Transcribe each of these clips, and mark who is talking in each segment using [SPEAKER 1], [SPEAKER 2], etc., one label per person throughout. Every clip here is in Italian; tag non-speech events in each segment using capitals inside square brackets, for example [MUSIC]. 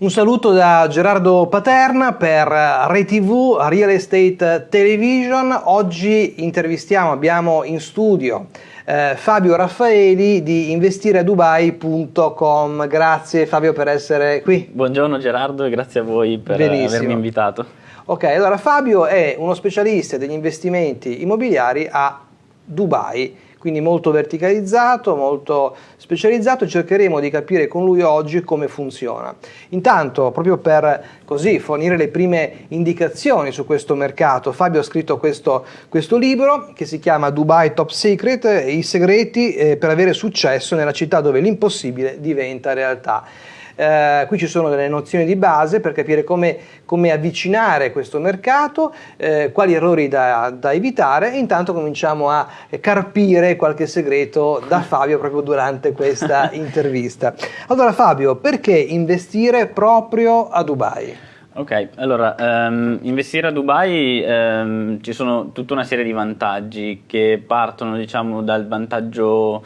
[SPEAKER 1] Un saluto da Gerardo Paterna per ReTV Real Estate Television. Oggi intervistiamo, abbiamo in studio eh, Fabio Raffaeli di investireadubai.com. Grazie Fabio per essere qui.
[SPEAKER 2] Buongiorno Gerardo e grazie a voi per Benissimo. avermi invitato.
[SPEAKER 1] Ok, allora Fabio è uno specialista degli investimenti immobiliari a Dubai quindi molto verticalizzato, molto specializzato cercheremo di capire con lui oggi come funziona. Intanto, proprio per così fornire le prime indicazioni su questo mercato, Fabio ha scritto questo, questo libro che si chiama Dubai Top Secret, i segreti eh, per avere successo nella città dove l'impossibile diventa realtà. Eh, qui ci sono delle nozioni di base per capire come, come avvicinare questo mercato, eh, quali errori da, da, evitare e intanto cominciamo a carpire qualche segreto da Fabio proprio durante questa [LAUGHS] intervista. Allora Fabio, perché investire proprio a Dubai?
[SPEAKER 2] Ok, allora um, investire a Dubai um, ci sono tutta una serie di vantaggi che partono diciamo dal vantaggio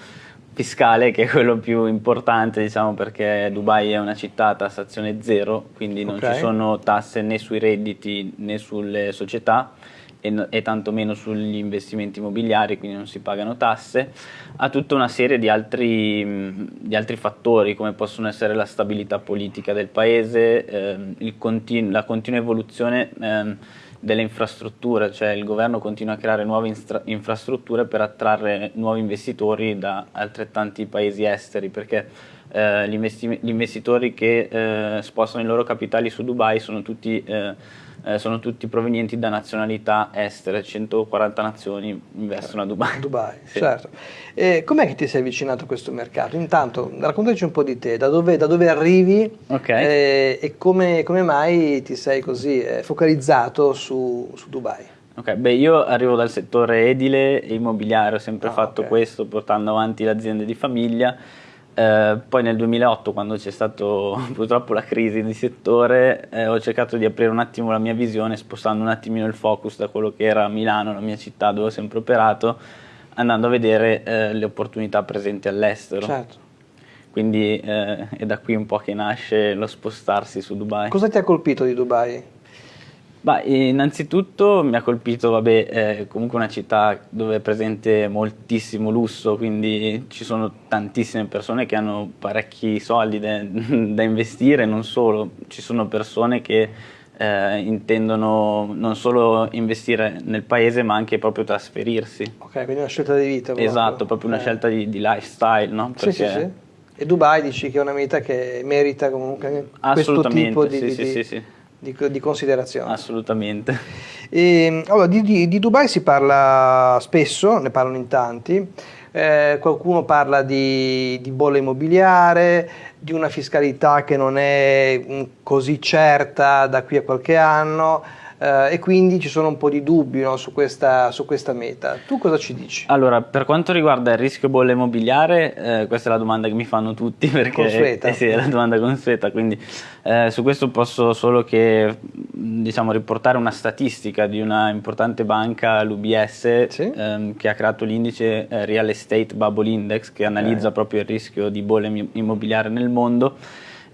[SPEAKER 2] fiscale che è quello più importante diciamo perché Dubai è una città a tassazione zero quindi non okay. ci sono tasse né sui redditi né sulle società e, e tantomeno sugli investimenti immobiliari quindi non si pagano tasse ha tutta una serie di altri, di altri fattori come possono essere la stabilità politica del paese eh, continu la continua evoluzione eh, delle infrastrutture, cioè il governo continua a creare nuove infrastrutture per attrarre nuovi investitori da altrettanti paesi esteri, perché eh, gli, investitori che eh, spostano i loro capitali su Dubai sono tutti eh, eh, sono tutti provenienti da nazionalità estere, 140 nazioni investono a Dubai.
[SPEAKER 1] Dubai, sì. certo. E com'è che ti sei avvicinato a questo mercato? Intanto raccontaci un po' di te, da dove, da dove arrivi okay. eh, e come, come, mai ti sei così eh, focalizzato su, su Dubai?
[SPEAKER 2] Ok, beh io arrivo dal settore edile e immobiliare, ho sempre ah, fatto okay. questo portando avanti l'azienda di famiglia eh, poi nel 2008 quando c'è stata [LAUGHS] purtroppo la crisi di settore eh, ho cercato di aprire un attimo la mia visione spostando un attimino il focus da quello che era Milano, la mia città dove ho sempre operato andando a vedere eh, le opportunità presenti all'estero
[SPEAKER 1] certo.
[SPEAKER 2] quindi eh, è da qui un po' che nasce lo spostarsi su Dubai
[SPEAKER 1] cosa ti ha colpito di Dubai?
[SPEAKER 2] Bah, innanzitutto mi ha colpito, vabbè, eh, comunque una città dove è presente moltissimo lusso, quindi ci sono tantissime persone che hanno parecchi soldi da, [LAUGHS] da investire, non solo, ci sono persone che eh, intendono non solo investire nel paese ma anche proprio trasferirsi.
[SPEAKER 1] Ok, quindi una scelta di vita.
[SPEAKER 2] Proprio. Esatto, proprio una eh. scelta di, di, lifestyle, no?
[SPEAKER 1] Perché... Sì, sì, sì. E Dubai dici che è una meta che merita comunque questo tipo di...
[SPEAKER 2] Sì,
[SPEAKER 1] di,
[SPEAKER 2] sì, sì, sì
[SPEAKER 1] di, di considerazione.
[SPEAKER 2] Assolutamente.
[SPEAKER 1] E, allora, di, di, di, Dubai si parla spesso, ne parlano in tanti, eh, qualcuno parla di, di bolla immobiliare, di una fiscalità che non è mm, così certa da qui a qualche anno, eh, e quindi ci sono un po' di dubbi no, su, questa, su, questa, meta. Tu cosa ci dici?
[SPEAKER 2] Allora, per quanto riguarda il rischio bolla immobiliare, eh, questa è la domanda che mi fanno tutti [LAUGHS] perché
[SPEAKER 1] consueta.
[SPEAKER 2] Eh, sì, è la domanda consueta, quindi eh, su questo posso solo che diciamo, riportare una statistica di una importante banca, l'UBS, sì? ehm, che ha creato l'indice eh, Real Estate Bubble Index che analizza okay. proprio il rischio di bolla immobiliare nel mondo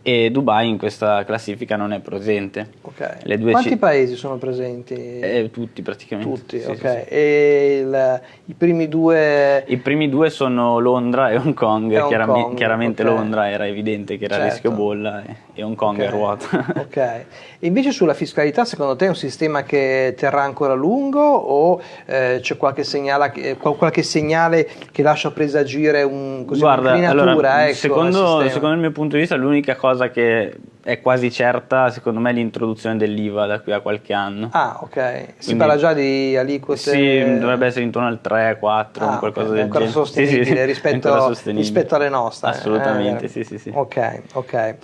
[SPEAKER 2] e Dubai in questa classifica non è presente.
[SPEAKER 1] Okay. Quanti paesi sono presenti?
[SPEAKER 2] Eh, tutti praticamente.
[SPEAKER 1] Tutti, sì, ok. Sì. E il, i primi due?
[SPEAKER 2] I primi due sono Londra e Hong Kong. E Hong Chiaram Kong chiaramente okay. Londra era evidente che era certo. rischio bolla e, e Hong Kong okay. è ruota. [LAUGHS]
[SPEAKER 1] ok. E invece sulla fiscalità secondo te è un sistema che terrà ancora a lungo o eh, c'è qualche segnale, eh, qualche segnale, che lascia presagire un, così,
[SPEAKER 2] Guarda, allora, ecco, secondo, secondo il mio punto di vista l'unica cosa cosa che è quasi certa, secondo me, l'introduzione dell'IVA da qui a qualche anno.
[SPEAKER 1] Ah, ok. Si Quindi, parla già di aliquote?
[SPEAKER 2] Sì, dovrebbe essere intorno al 3, 4, ah, qualcosa okay. del
[SPEAKER 1] genere. Sostenibile, sì, sì, rispetto, sostenibile rispetto, alle nostre.
[SPEAKER 2] Assolutamente, eh, sì, sì, sì.
[SPEAKER 1] Ok, ok.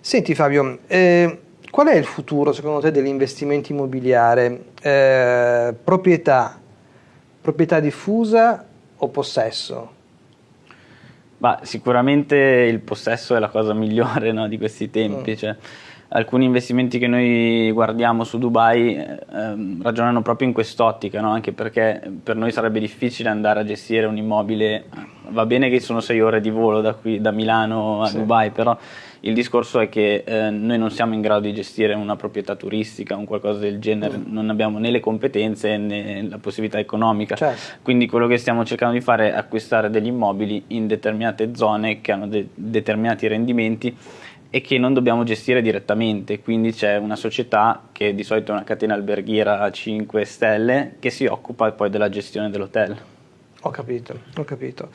[SPEAKER 1] Senti Fabio, eh, qual è il futuro secondo te dell'investimento immobiliare? Eh, proprietà, proprietà diffusa o possesso?
[SPEAKER 2] Bah, sicuramente il possesso è la cosa migliore no, di questi tempi. Mm. Cioè, alcuni investimenti che noi guardiamo su Dubai eh, ehm, ragionano proprio in quest'ottica, no? anche perché per noi sarebbe difficile andare a gestire un immobile va bene che sono sei ore di volo da, qui, da Milano a sì. Dubai, però il discorso è che eh, noi non siamo in grado di gestire una proprietà turistica o qualcosa del genere, mm. non abbiamo né le competenze né la possibilità economica. Certo. Quindi quello che stiamo cercando di fare è acquistare degli immobili in determinate zone che hanno de- determinati rendimenti e che non dobbiamo gestire direttamente, quindi c'è una società che di solito è una catena alberghiera a 5 stelle che si occupa poi della gestione dell'hotel.
[SPEAKER 1] Ho capito, ho capito.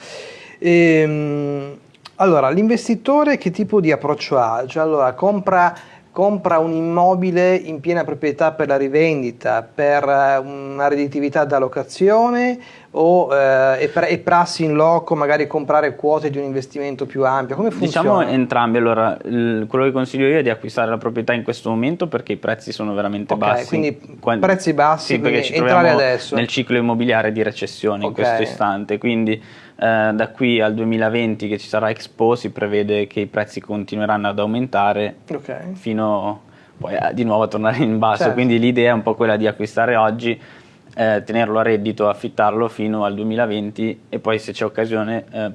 [SPEAKER 1] Ehm, allora, l'investitore che tipo di approccio ha? Cioè, allora, compra, compra, un immobile in piena proprietà per la rivendita, per eh, una redditività da locazione o eh, è, è, prassi in loco magari comprare quote di un investimento più ampio? Come funziona?
[SPEAKER 2] Diciamo entrambi, allora il, quello che consiglio io è di acquistare la proprietà in questo momento perché i prezzi sono veramente
[SPEAKER 1] okay,
[SPEAKER 2] bassi.
[SPEAKER 1] quindi Quando, prezzi bassi, sì, perché ci entrare adesso.
[SPEAKER 2] nel ciclo immobiliare di recessione okay. in questo istante, quindi eh, da qui al 2020 che ci sarà Expo si prevede che i prezzi continueranno ad aumentare okay. fino poi a, di nuovo a tornare in basso, certo. quindi l'idea è un po' quella di acquistare oggi, eh, tenerlo a reddito, affittarlo fino al 2020 e poi se c'è occasione eh,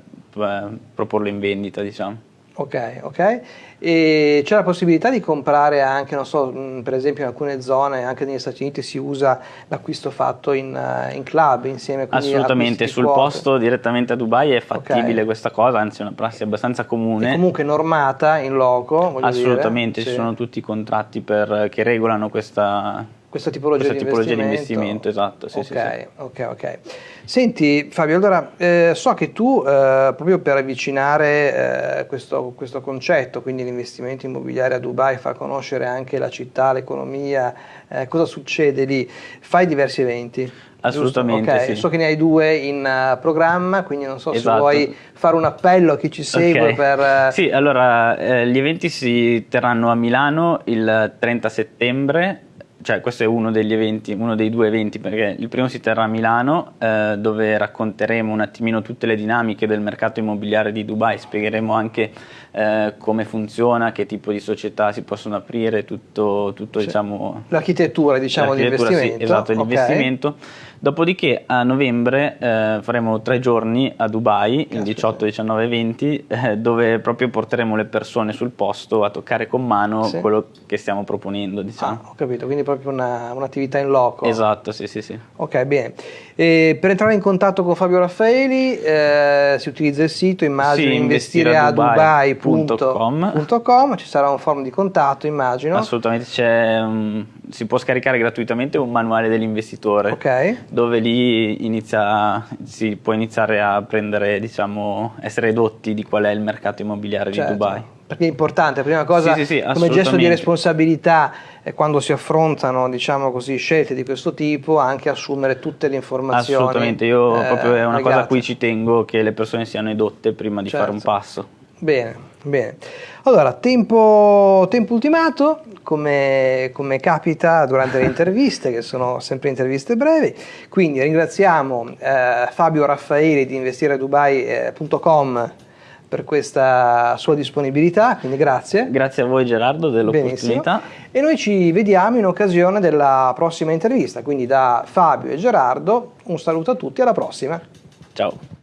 [SPEAKER 2] proporlo in vendita diciamo.
[SPEAKER 1] Ok, ok. E c'è la possibilità di comprare anche, non so, mm, per esempio in alcune zone, anche negli Stati Uniti si usa l'acquisto fatto in, eh, in club insieme
[SPEAKER 2] con Assolutamente, sul quote. posto direttamente a Dubai è fattibile okay. questa cosa, anzi è una prassi abbastanza comune.
[SPEAKER 1] È comunque normata in loco,
[SPEAKER 2] Assolutamente,
[SPEAKER 1] dire.
[SPEAKER 2] ci sì. sono tutti i contratti per, che regolano questa,
[SPEAKER 1] questa tipologia,
[SPEAKER 2] questa
[SPEAKER 1] di,
[SPEAKER 2] tipologia
[SPEAKER 1] investimento.
[SPEAKER 2] di investimento. esatto. Sì,
[SPEAKER 1] ok,
[SPEAKER 2] sì, sì.
[SPEAKER 1] ok, ok. Senti Fabio, allora eh, so che tu eh, proprio per avvicinare eh, questo, questo, concetto, quindi l'investimento immobiliare a Dubai, far conoscere anche la città, l'economia, eh, cosa succede lì, fai diversi eventi.
[SPEAKER 2] Assolutamente.
[SPEAKER 1] Okay.
[SPEAKER 2] Sì.
[SPEAKER 1] So che ne hai due in uh, programma, quindi non so esatto. se vuoi fare un appello a chi ci segue
[SPEAKER 2] okay.
[SPEAKER 1] per...
[SPEAKER 2] Uh... Sì, allora gli eventi si terranno a Milano il 30 settembre cioè questo è uno degli eventi, uno dei due eventi, perché il primo si terrà a Milano, eh, dove racconteremo un attimino tutte le dinamiche del mercato immobiliare di Dubai, spiegheremo anche eh, come funziona, che tipo di società si possono aprire, tutto, tutto
[SPEAKER 1] cioè,
[SPEAKER 2] diciamo...
[SPEAKER 1] L'architettura, diciamo, di investimento.
[SPEAKER 2] Sì, esatto, okay. l'investimento. Dopodiché a novembre eh, faremo tre giorni a Dubai, Caspita. il 18, 19 e 20, eh, dove proprio porteremo le persone sul posto a toccare con mano sì. quello che stiamo proponendo. Diciamo.
[SPEAKER 1] Ah, ho capito, quindi proprio una, un'attività in loco.
[SPEAKER 2] Esatto, sì, sì, sì.
[SPEAKER 1] Ok, bene. E per entrare in contatto con Fabio Raffaeli eh, si utilizza il sito, immagino, sì, investireadubai.com, ci sarà un forum di contatto, immagino.
[SPEAKER 2] Assolutamente, um, si può scaricare gratuitamente un manuale dell'investitore.
[SPEAKER 1] Ok
[SPEAKER 2] dove lì inizia, si può iniziare a prendere, diciamo, essere edotti di qual è il mercato immobiliare
[SPEAKER 1] certo.
[SPEAKER 2] di Dubai.
[SPEAKER 1] Perché è importante, prima cosa, sì, sì, sì, come gesto di responsabilità, eh, quando si affrontano diciamo così, scelte di questo tipo, anche assumere tutte le informazioni.
[SPEAKER 2] Assolutamente, io eh, proprio è una legate. cosa a cui ci tengo che le persone siano edotte prima di certo. fare un certo. passo.
[SPEAKER 1] Bene, bene. Allora, tempo, tempo ultimato, come, come, capita durante le interviste, che sono sempre interviste brevi. Quindi ringraziamo eh, Fabio Raffaeli di investiredubai.com per questa sua disponibilità, quindi grazie.
[SPEAKER 2] Grazie a voi Gerardo dell'opportunità.
[SPEAKER 1] E noi ci vediamo in occasione della prossima intervista, quindi da Fabio e Gerardo un saluto a tutti, alla prossima.
[SPEAKER 2] Ciao.